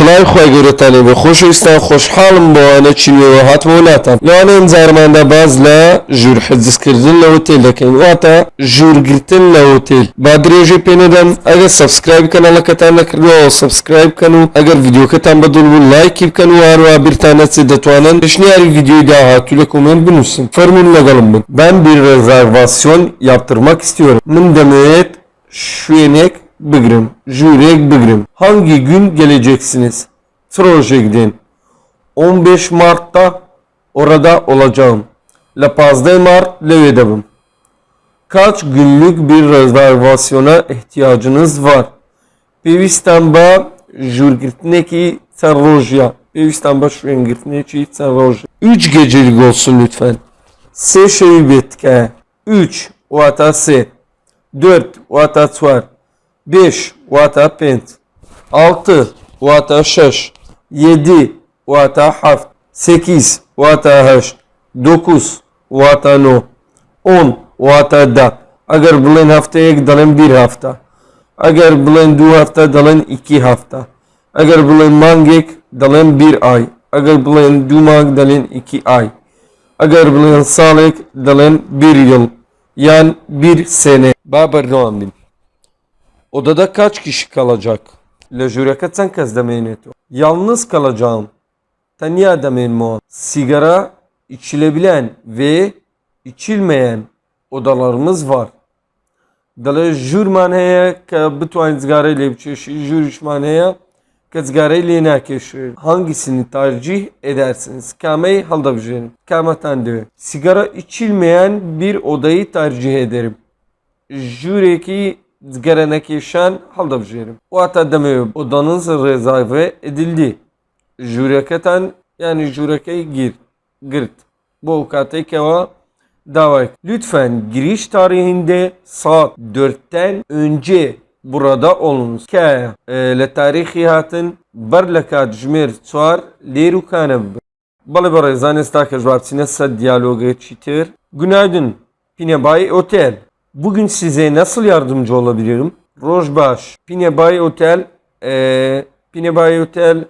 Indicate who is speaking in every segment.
Speaker 1: سلای خواه گورتانی و خوشویستان خوشحالم بۆ ئەوانە چینەوە هاتمە وڵاتان لەوانەیە زارماندا باز لە ژوور حەزکردن لە هۆتێل دەکەین واتە ژوورگرتن لە هۆتێل با درێژێ پێنەدەم ئەگەر سبسکرایب کەناڵەکەتان نەکردوەوە سبسکرایب بکەن و ئەگەر ڤیددیوکەتان بەدڵ بوو لایکی بکەن و هەروە بیرتان نەچێت دەتوانن پێشنیاری ڤیددیوی داهاتوو لە کومنت بنووسن فەرمون لەگەڵم بن ben bir rezervasyon yaptırmak istiyorum min demeyet şuyenek bigrim, jurek bigrim. Hangi gün geleceksiniz? Troje gidin. 15 Mart'ta orada olacağım. La Paz de Mart Levedevim. Kaç günlük bir rezervasyona ihtiyacınız var? Pevistamba jürgirtneki Sarrojya. Pevistamba jürgirtneki Sarrojya. 3 gecelik olsun lütfen. Se şeybetke. 3 vatası. 4 vatası var. 5 وتا بنت 6 وتا 6 7 وتا 7 8 وتا 8 9 vata no. 10 vata da. Agar bulan haftaya ek dalın bir hafta. Agar bulan du hafta dalın iki hafta. Agar bulan mangek dalın bir ay. Agar bulan du mang dalın iki ay. Agar bulan salek dalın bir yıl. Yani bir sene. Babar Noamin. Odada kaç kişi kalacak? Lejure kaçan kez demeyiniz? Yalnız kalacağım. Taniya demeyin mu? Sigara içilebilen ve içilmeyen odalarımız var. Dala jürman heye ki bituan zgare ile biçişi, jürüşman heye ki zgare ile nakeşi. Hangisini tercih edersiniz? Kameyi halda bicerim. Kameten de. Sigara içilmeyen bir odayı tercih ederim. Jüreki gelenekî şen halda bijêrim. Wata demê odanın rêzave edildî. Jûreketan yani jûrekeyî gir girt. Bu katê kewa davayk. Lütfen giriş tarihinde saat 4'ten önce burada olunuz. Ke e, le tarihi hatin berlekat jmer çar lerukanem. Bale bere zanesta ke jwabsine sad çitir. Günaydın. Pine bay otel. Bugün size nasıl yardımcı olabilirim? Rojbaş. Pinebay Otel. E, Pinebay Otel.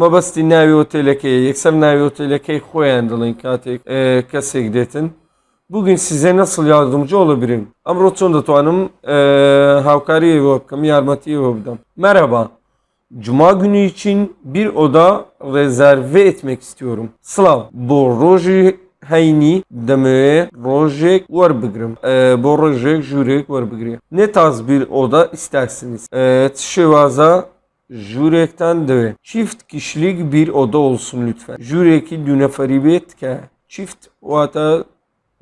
Speaker 1: مەبەستی ناوی ئۆتێلەکەی یەکسەر ناوی ئۆتێلەکەی خۆیان دڵین کاتێک کەسێک دێتن Bugün size nasıl yardımcı olabilirim? Amro çۆن دەتوانم هاوکاری بۆ بکەم یارمەتی بۆ بدەم. Merhaba. Cuma günü için bir oda rezerve etmek istiyorum. Slav. Bu roji bigrim. Ee, bu rojek jurek var bigrim. Ne tarz bir oda istersiniz? Ee, Şevaza Jurek'ten de çift kişilik bir oda olsun lütfen. Jureki düneferibet ke çift vata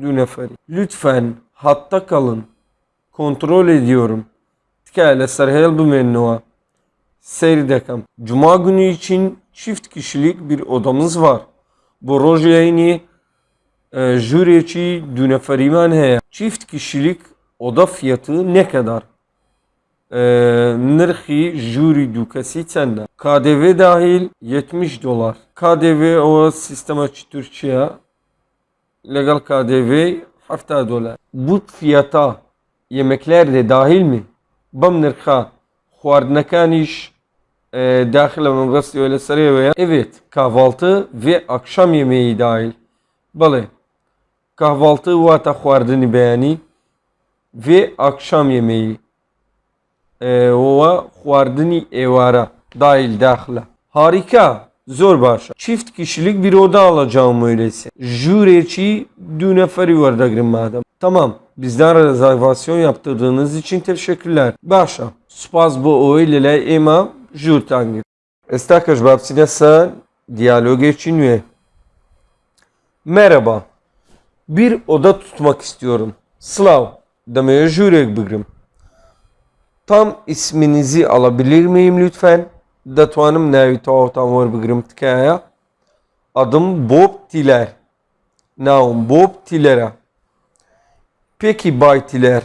Speaker 1: düneferi. Lütfen hatta kalın. Kontrol ediyorum. Tkele serhel bu menua. Seyredekam. Cuma günü için çift kişilik bir odamız var. Bu rojeyni jüreci düneferiman heye. Çift kişilik oda fiyatı ne kadar? e, nırxı jüri dükesi çende. KDV dahil 70 dolar. KDV o sistema Türkçe'ye legal KDV 70 dolar. Bu fiyata yemekler de dahil mi? Bam nırxa xwardinekaniş e, dahil mebesti öyle sarıya veya evet kahvaltı ve akşam yemeği dahil. Bale Kahvaltı vata xwardini beyani ve akşam yemeği. و خواردنی evara dahil dahla. Harika. Zor başa. Çift kişilik bir oda alacağım öyleyse. Jüreci düneferi var da madem. Tamam. Bizden rezervasyon yaptırdığınız için teşekkürler. Başa. Spas bu öyle ema jür tangir. Estakaş babsine sa diyalog için üye. Merhaba. bir oda tutmak istiyorum. Slav demeye jüriye bıgırım. Tam isminizi alabilir miyim lütfen? Datvanım nevi tavtan var bıgırım tıkaya. Adım Bob Tiler. Naum Bob Tiler'e. Peki Bay Tiler.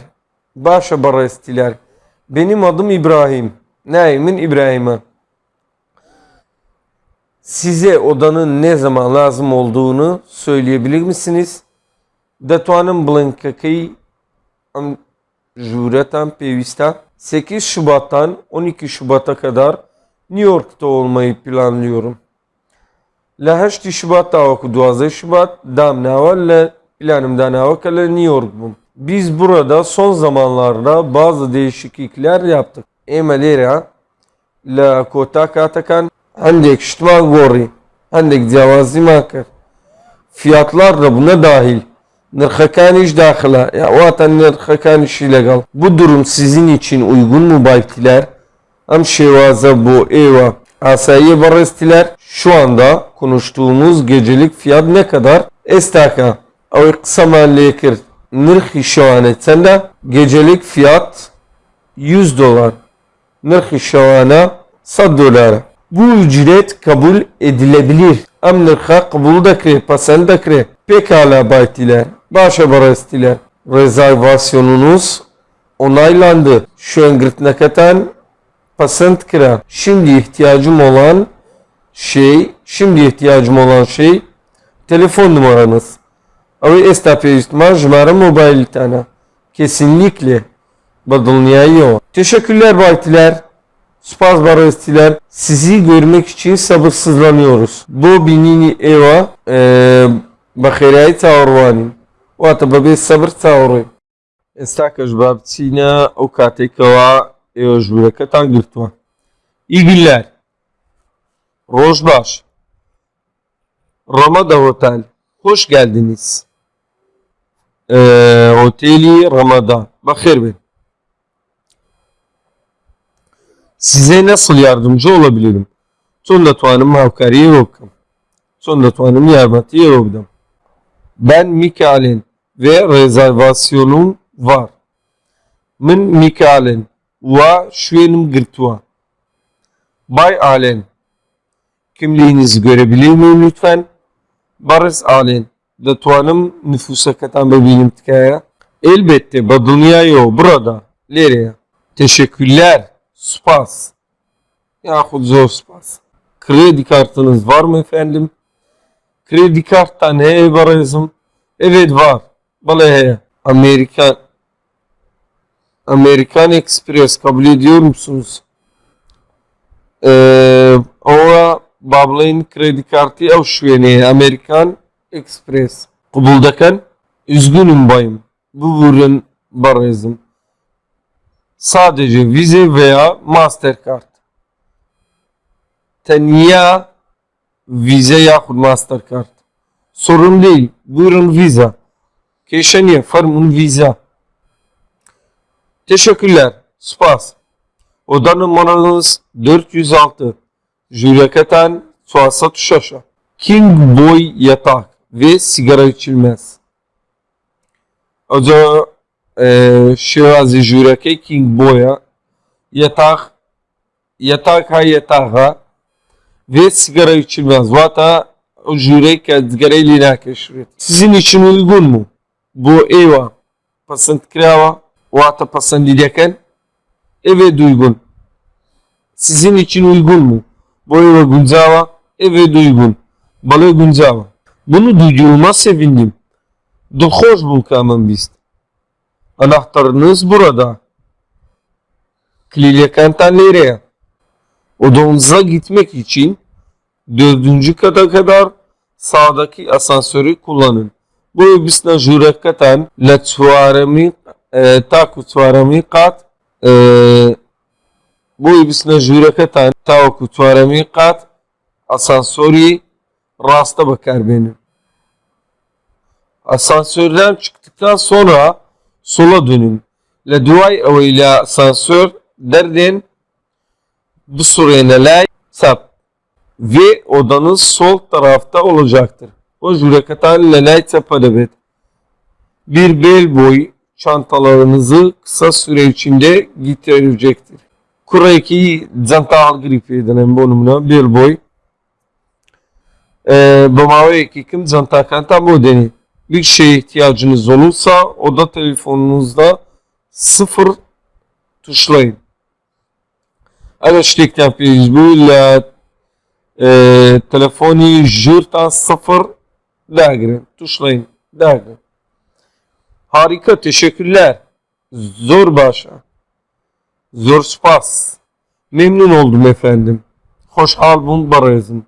Speaker 1: Başa Baras Tiler. Benim adım İbrahim. Naim'in İbrahim'i. Size odanın ne zaman lazım olduğunu söyleyebilir misiniz? دەتوانم بڵنکەکەی jüretten pevista 8 Şubat'tan 12 Şubat'a kadar New York'ta olmayı planlıyorum. لە هەشتی شوبات تاوەکو دوازەی شوبات دامناوە لە planımda navaka لە New York bum. Biz burada son zamanlarda bazı değişiklikler yaptık. Ême lêre لە کۆتا کاتەکان هەندێک شتمان گۆڕی هەندێک جیاوازیمان کرد فیاتلار da buna dahil Nırxakaniş daxila. Ya o atan nırxakaniş illegal. Bu durum sizin için uygun mu baytiler? Hem şevaza bu eyva. Asayi barestiler. Şu anda konuştuğumuz gecelik fiyat ne kadar? Estaka. Ev kısama lekir. Nırxi şevanetsende gecelik fiyat 100 dolar. Nırxi şevana 100 dolar. Bu ücret kabul edilebilir. Am nırxa kabul da kre, pasal da kre. Pekala baytiler barestiler. Rezervasyonunuz onaylandı. Şu an gırtnakatan pasent kira. Şimdi ihtiyacım olan şey, şimdi ihtiyacım olan şey telefon numaranız. Ama estağfurullah ihtimal jmara mobil tane. Kesinlikle badılmaya Teşekkürler baytiler. Spaz barestiler. Sizi görmek için sabırsızlanıyoruz. Bu binini eva e, bakirayı tavrvanim. Vata babi sabır tavrı. Estaka jbabçina o katekava eva jürekatan gırtva. İyi günler. Rojbaş. Ramada Otel. Hoş geldiniz. Ee, oteli Ramada. Bakır ben. Size nasıl yardımcı olabilirim? Sonda tuanım havkariye yokum. Sonda tuanım yardımcı yokum. Ben Mikael'in ve rezervasyonum var. Min Mikael'in ve şuyenim gırtva. Bay Alen. Kimliğinizi görebilir miyim lütfen? Barış Alen. Datuanım nüfusa katan bebeğim tkaya. Elbette Badunya yo burada. Nereye? Teşekkürler. Spas. Yahut zor spas. Kredi kartınız var mı efendim? Kredi karttan he varızım. Evet var. Bale he. Amerikan Amerikan Express kabul ediyor musunuz? Ee, ova bablayın kredi kartı ev Amerikan Express. Kabuldakan üzgünüm bayım. Bu ürün barızım. Sadece Visa veya Mastercard. Tenya Visa yahut Mastercard. Sorun değil. Buyurun Visa. Keşaniye farmun Visa. Teşekkürler. Spas. Oda numaranız 406. Jürekatan Suasat Şaşa. King Boy yatak ve sigara içilmez. Oda e, Şirazi Jüreke King Boy'a yatak yatak ha yatak ha ve sigara içilmez. Vata o jürek sigara ile. Sizin için uygun mu? Bu eva pasant krava vata pasant edeken evet uygun. Sizin için uygun mu? Bu eva Gunzava evet uygun. Balı Gunzava. Bunu duyduğuma sevindim. Dohoş bul kamen bist. Anahtarınız burada. Klilekantan nereye? Odanıza gitmek için dördüncü kata kadar sağdaki asansörü kullanın. Bu bisna jurekatan la tsuarami taku kat bu bisna jurekatan taku tsuarami kat asansörü rasta bakar benim. Asansörden çıktıktan sonra sola dönün. La duay ile asansör derdin bu surene sap ve odanız sol tarafta olacaktır. O jürekatan lelay sapadabet. Bir bel boy çantalarınızı kısa süre içinde getirecektir. Kurayki zantahal gripi denen bonumuna bel boy. Bamave ki kim zantakan tam o deni. Bir şeye ihtiyacınız olursa oda telefonunuzda sıfır tuşlayın. Yapıyoruz. Bu ile e, telefoni jürta sıfır dagre. Tuşlayın. Dagre. Harika. Teşekkürler. Zor başa. Zor spas. Memnun oldum efendim. Xoşhal bun barızım.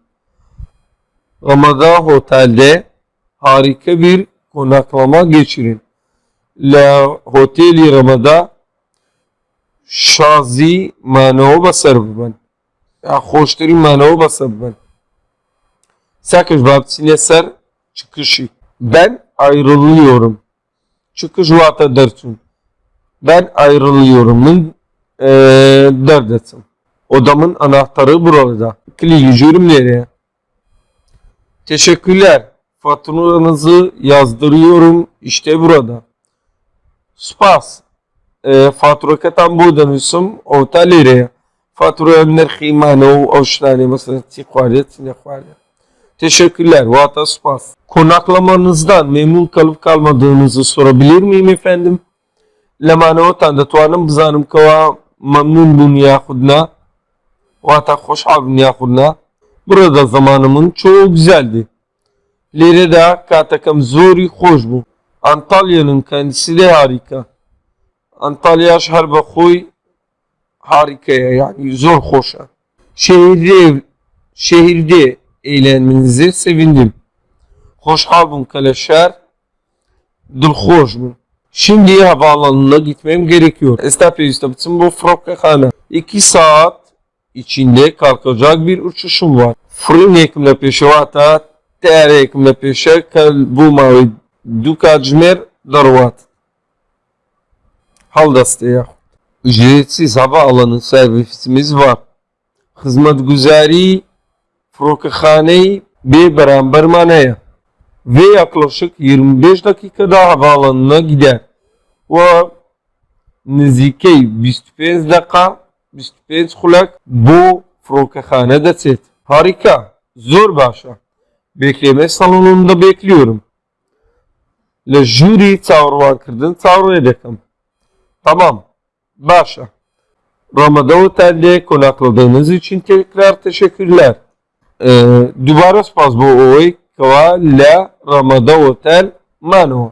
Speaker 1: Ramada Otel'de harika bir konaklama geçirin. La Hoteli Ramada manavı basar ben. Ya hoştari manavı basar ben. Sakız babsine ser çıkışı. Ben ayrılıyorum. Çıkış vata dersin. Ben ayrılıyorum. Eee derdesin. Odamın anahtarı burada. Kilitliyorum nereye? Teşekkürler. Faturanızı yazdırıyorum. İşte burada. Spas. E, fatura katan burada nüsum. Otelere. Fatura nerxi mano oştani mesela tikvaret sinekvaret. Teşekkürler. Vata spas. Konaklamanızdan memnun kalıp kalmadığınızı sorabilir miyim efendim? لما نوتان دەتوانم بزانم کەوا مەمنون بوون یاخودنا واتە خۆشحاڵ بوون یاخودنا burada zamanımın çoğu güzeldi. Lirede katakam zori hoş bu. Antalya'nın kendisi de harika. Antalya şehir bakıy harikaya yani zor hoşa. Şehirde şehirde eğlenmenize sevindim. Hoşhal bun kaleşer dulhoş bun. Şimdi havaalanına gitmem gerekiyor. Estağfurullah İstanbul'un bu Frokkakhana. 2 saat içinde kalkacak bir uçuşum var. Fırın ekimle peşe vata ter ekimle peşe kal bu mavi duka cmer darvat. Haldastı ya. Ücretsiz hava alanı servisimiz var. Hizmet güzari Frokkakhane bir beraber manaya ve yaklaşık 25 dakikada havaalanına gider. Ve nizike 25 dakika 25 kulak bu frokahane set. Harika. Zor başa. Bekleme salonunda bekliyorum. Le jüri çağırvan kırdın çağrı edekim. Tamam. Başa. Ramada Otel'de konakladığınız için tekrar teşekkürler. Ee, دوباره سپاس بۆ ئەوەی کەوا لە ڕەمەدە ئۆتەل مانەوە.